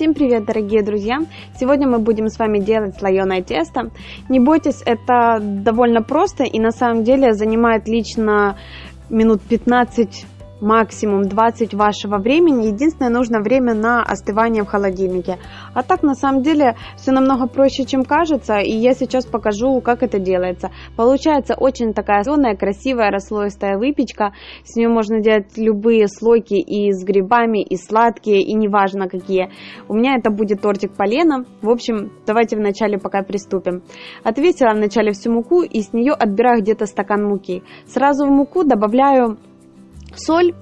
Всем привет, дорогие друзья! Сегодня мы будем с вами делать слоеное тесто. Не бойтесь, это довольно просто и на самом деле занимает лично минут 15 максимум 20 вашего времени. Единственное, нужно время на остывание в холодильнике. А так, на самом деле, все намного проще, чем кажется. И я сейчас покажу, как это делается. Получается очень такая зеленая, красивая, расслоистая выпечка. С нее можно делать любые слойки и с грибами, и сладкие, и неважно какие. У меня это будет тортик полена. В общем, давайте вначале пока приступим. Отвесила вначале всю муку и с нее отбираю где-то стакан муки. Сразу в муку добавляю соль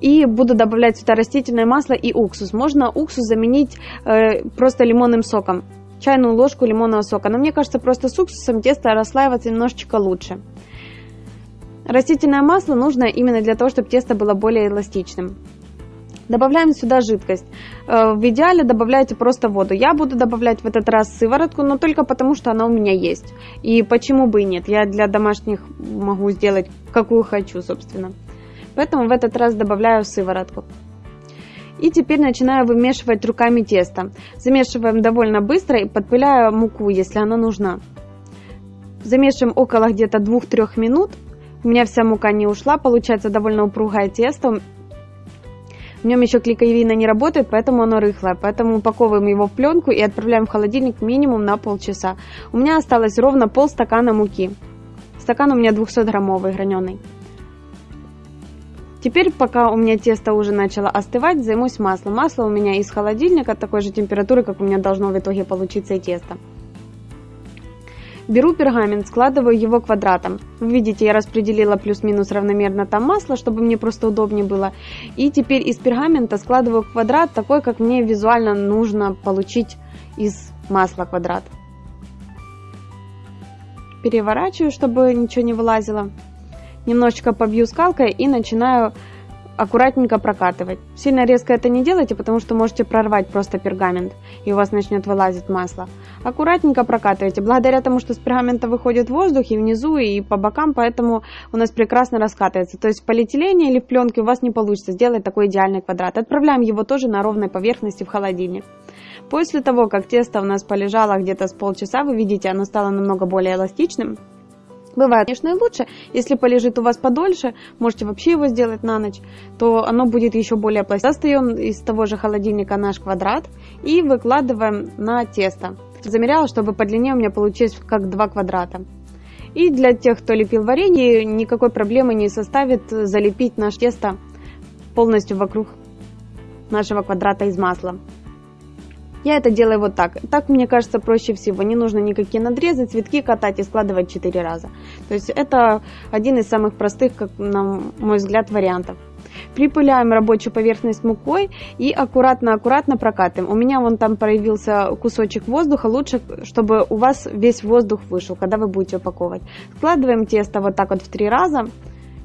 и буду добавлять сюда растительное масло и уксус. Можно уксус заменить э, просто лимонным соком, чайную ложку лимонного сока. Но мне кажется, просто с уксусом тесто расслаивается немножечко лучше. Растительное масло нужно именно для того, чтобы тесто было более эластичным. Добавляем сюда жидкость. Э, в идеале добавляйте просто воду. Я буду добавлять в этот раз сыворотку, но только потому, что она у меня есть. И почему бы и нет. Я для домашних могу сделать какую хочу, собственно. Поэтому в этот раз добавляю сыворотку. И теперь начинаю вымешивать руками тесто. Замешиваем довольно быстро и подпыляю муку, если она нужна. Замешиваем около где-то 2-3 минут. У меня вся мука не ушла, получается довольно упругое тесто. В нем еще клейковина не работает, поэтому оно рыхлое. Поэтому упаковываем его в пленку и отправляем в холодильник минимум на полчаса. У меня осталось ровно полстакана муки. Стакан у меня 200 граммовый граненый. Теперь, пока у меня тесто уже начало остывать, займусь маслом. Масло у меня из холодильника, такой же температуры, как у меня должно в итоге получиться и тесто. Беру пергамент, складываю его квадратом. Вы видите, я распределила плюс-минус равномерно там масло, чтобы мне просто удобнее было. И теперь из пергамента складываю квадрат такой, как мне визуально нужно получить из масла квадрат. Переворачиваю, чтобы ничего не вылазило немножечко побью скалкой и начинаю аккуратненько прокатывать. Сильно резко это не делайте, потому что можете прорвать просто пергамент, и у вас начнет вылазить масло. Аккуратненько прокатывайте. Благодаря тому, что с пергамента выходит воздух и внизу, и по бокам, поэтому у нас прекрасно раскатывается. То есть в полиэтилене или в пленке у вас не получится сделать такой идеальный квадрат. Отправляем его тоже на ровной поверхности в холодильник. После того, как тесто у нас полежало где-то с полчаса, вы видите, оно стало намного более эластичным. Бывает, конечно, и лучше. Если полежит у вас подольше, можете вообще его сделать на ночь, то оно будет еще более пластичным. Достаем из того же холодильника наш квадрат и выкладываем на тесто. Замеряла, чтобы по длине у меня получилось как два квадрата. И для тех, кто лепил варенье, никакой проблемы не составит залепить наше тесто полностью вокруг нашего квадрата из масла. Я это делаю вот так. Так, мне кажется, проще всего. Не нужно никакие надрезы, цветки катать и складывать 4 раза. То есть это один из самых простых, как на мой взгляд, вариантов. Припыляем рабочую поверхность мукой и аккуратно-аккуратно прокатываем. У меня вон там проявился кусочек воздуха. Лучше, чтобы у вас весь воздух вышел, когда вы будете упаковывать. Складываем тесто вот так вот в три раза.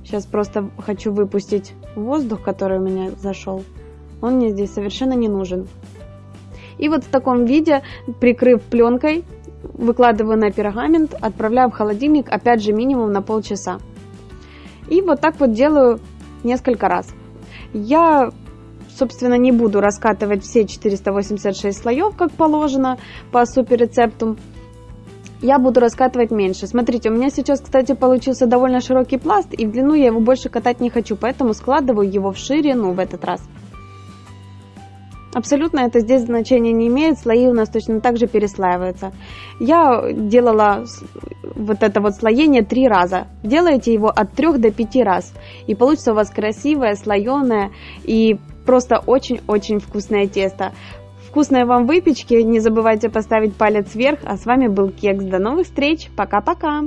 Сейчас просто хочу выпустить воздух, который у меня зашел. Он мне здесь совершенно не нужен. И вот в таком виде, прикрыв пленкой, выкладываю на пергамент, отправляю в холодильник, опять же минимум на полчаса. И вот так вот делаю несколько раз. Я, собственно, не буду раскатывать все 486 слоев, как положено по супер рецепту. Я буду раскатывать меньше. Смотрите, у меня сейчас, кстати, получился довольно широкий пласт, и в длину я его больше катать не хочу, поэтому складываю его в ширину в этот раз. Абсолютно это здесь значения не имеет, слои у нас точно так же переслаиваются. Я делала вот это вот слоение три раза. Делайте его от трех до пяти раз. И получится у вас красивое, слоеное и просто очень-очень вкусное тесто. Вкусной вам выпечки, не забывайте поставить палец вверх, а с вами был Кекс. До новых встреч, пока-пока!